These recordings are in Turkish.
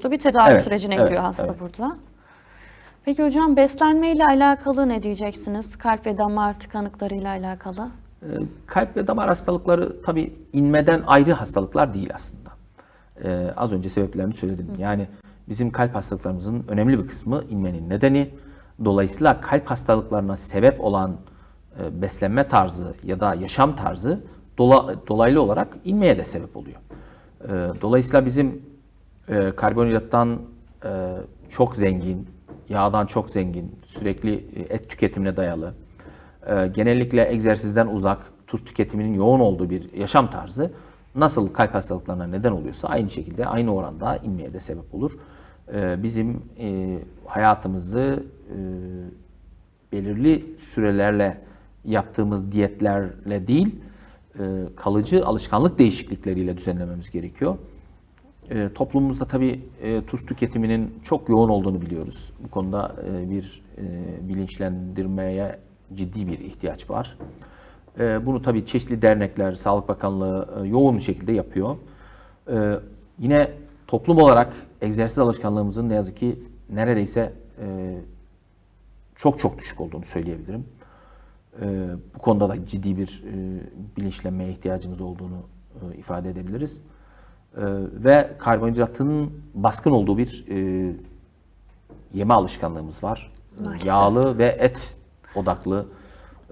soluklu bir tedavi Evet, sürecine evet, giriyor hasta evet. burada. Peki hocam beslenmeyle alakalı ne diyeceksiniz? Kalp ve damar tıkanıklarıyla alakalı. Ee, Kalp ve damar hastalıkları tabii inmeden ayrı hastalıklar değil aslında. Ee, az önce sebeplerini söyledim. Yani bizim kalp hastalıklarımızın önemli bir kısmı inmenin nedeni. Dolayısıyla kalp hastalıklarına sebep olan e, beslenme tarzı ya da yaşam tarzı dola- dolaylı olarak inmeye de sebep oluyor. Ee, dolayısıyla bizim e, karbonhidrattan e, çok zengin, yağdan çok zengin, sürekli e, et tüketimine dayalı, e, genellikle egzersizden uzak, tuz tüketiminin yoğun olduğu bir yaşam tarzı nasıl kalp hastalıklarına neden oluyorsa aynı şekilde aynı oranda inmeye de sebep olur. E, bizim e, hayatımızı e, belirli sürelerle yaptığımız diyetlerle değil, e, kalıcı alışkanlık değişiklikleriyle düzenlememiz gerekiyor. E, toplumumuzda tabii e, tuz tüketiminin çok yoğun olduğunu biliyoruz. Bu konuda e, bir e, bilinçlendirmeye ciddi bir ihtiyaç var. E, bunu tabii çeşitli dernekler, Sağlık Bakanlığı e, yoğun bir şekilde yapıyor. E, yine toplum olarak egzersiz alışkanlığımızın ne yazık ki neredeyse e, çok çok düşük olduğunu söyleyebilirim. E, bu konuda da ciddi bir e, bilinçlenmeye ihtiyacımız olduğunu e, ifade edebiliriz. E, ve karbonhidratın baskın olduğu bir e, yeme alışkanlığımız var. Maalesef. Yağlı ve et odaklı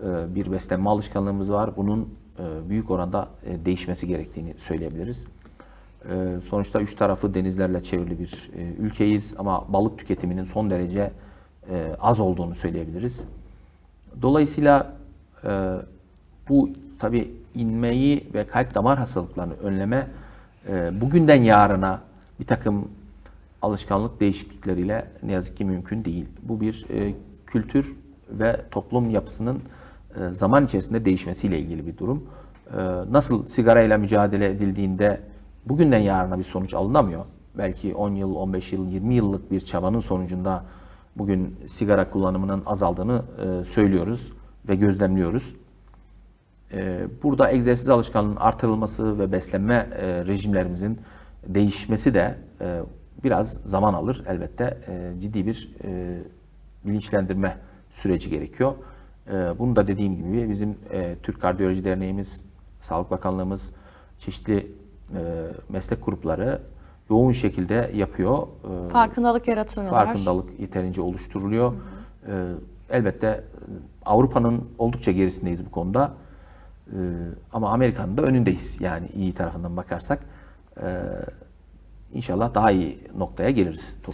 e, bir beslenme alışkanlığımız var. Bunun e, büyük oranda e, değişmesi gerektiğini söyleyebiliriz. E, sonuçta üç tarafı denizlerle çevrili bir e, ülkeyiz ama balık tüketiminin son derece e, az olduğunu söyleyebiliriz. Dolayısıyla e, bu tabi inmeyi ve kalp damar hastalıklarını önleme e, bugünden yarına bir takım alışkanlık değişiklikleriyle ne yazık ki mümkün değil. Bu bir e, kültür ve toplum yapısının e, zaman içerisinde değişmesiyle ilgili bir durum. E, nasıl sigarayla mücadele edildiğinde bugünden yarına bir sonuç alınamıyor. Belki 10 yıl, 15 yıl, 20 yıllık bir çabanın sonucunda bugün sigara kullanımının azaldığını e, söylüyoruz ve gözlemliyoruz. E, Burada egzersiz alışkanlığının artırılması ve beslenme e, rejimlerimizin değişmesi de e, biraz zaman alır. Elbette e, ciddi bir bilinçlendirme süreci gerekiyor. Bunu da dediğim gibi bizim Türk Kardiyoloji Derneğimiz, Sağlık Bakanlığımız, çeşitli meslek grupları yoğun şekilde yapıyor. Farkındalık yaratıyorlar. farkındalık yeterince oluşturuluyor. Ee, elbette e, Avrupa'nın oldukça gerisindeyiz bu konuda. Ee, ama Amerika'nın da önündeyiz. Yani iyi tarafından bakarsak. Ee, inşallah daha iyi noktaya geliriz.